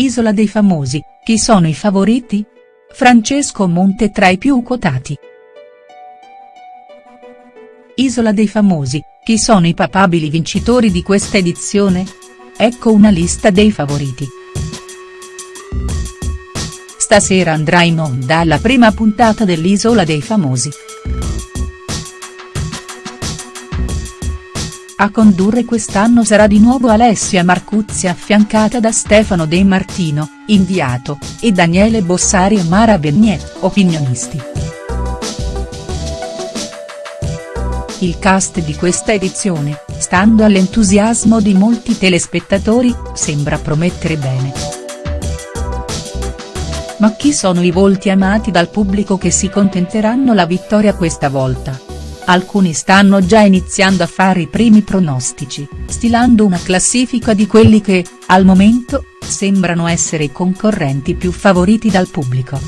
Isola dei famosi, chi sono i favoriti? Francesco Monte tra i più quotati. Isola dei famosi, chi sono i papabili vincitori di questa edizione? Ecco una lista dei favoriti. Stasera andrà in onda la prima puntata dell'Isola dei famosi. A condurre quest'anno sarà di nuovo Alessia Marcuzzi affiancata da Stefano De Martino, inviato, e Daniele Bossari e Mara Bernier, opinionisti. Il cast di questa edizione, stando all'entusiasmo di molti telespettatori, sembra promettere bene. Ma chi sono i volti amati dal pubblico che si contenteranno la vittoria questa volta? Alcuni stanno già iniziando a fare i primi pronostici, stilando una classifica di quelli che, al momento, sembrano essere i concorrenti più favoriti dal pubblico.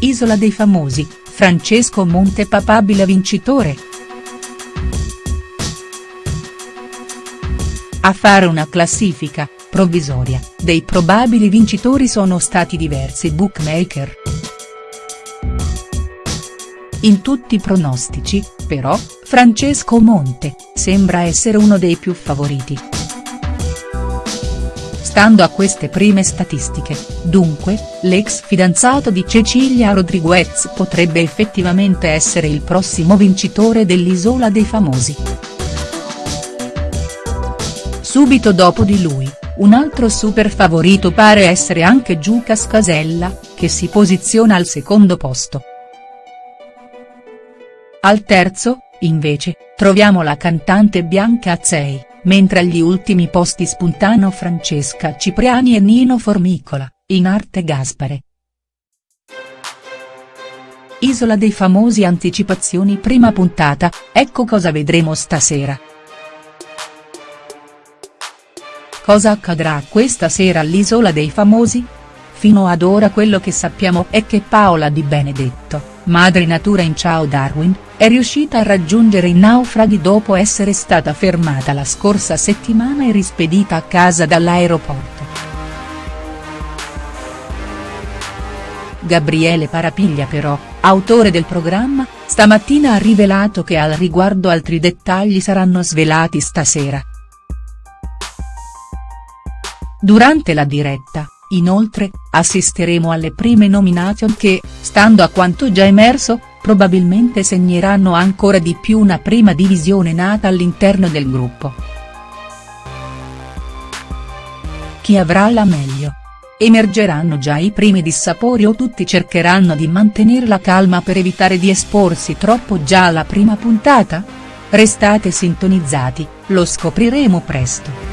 Isola dei famosi, Francesco Monte papabile vincitore. A fare una classifica, provvisoria, dei probabili vincitori sono stati diversi bookmaker. In tutti i pronostici, però, Francesco Monte, sembra essere uno dei più favoriti. Stando a queste prime statistiche, dunque, l'ex fidanzato di Cecilia Rodriguez potrebbe effettivamente essere il prossimo vincitore dell'Isola dei Famosi. Subito dopo di lui, un altro super favorito pare essere anche Giucas Casella, che si posiziona al secondo posto. Al terzo, invece, troviamo la cantante Bianca Azzei, mentre agli ultimi posti spuntano Francesca Cipriani e Nino Formicola, in arte Gaspare. Isola dei famosi anticipazioni prima puntata, ecco cosa vedremo stasera. Cosa accadrà questa sera all'Isola dei famosi? Fino ad ora quello che sappiamo è che Paola Di Benedetto, madre natura in Ciao Darwin, è riuscita a raggiungere i naufraghi dopo essere stata fermata la scorsa settimana e rispedita a casa dall'aeroporto. Gabriele Parapiglia però, autore del programma, stamattina ha rivelato che al riguardo altri dettagli saranno svelati stasera. Durante la diretta, Inoltre, assisteremo alle prime nomination che, stando a quanto già emerso, probabilmente segneranno ancora di più una prima divisione nata all'interno del gruppo. Chi avrà la meglio? Emergeranno già i primi dissapori o tutti cercheranno di mantenere la calma per evitare di esporsi troppo già alla prima puntata? Restate sintonizzati, lo scopriremo presto.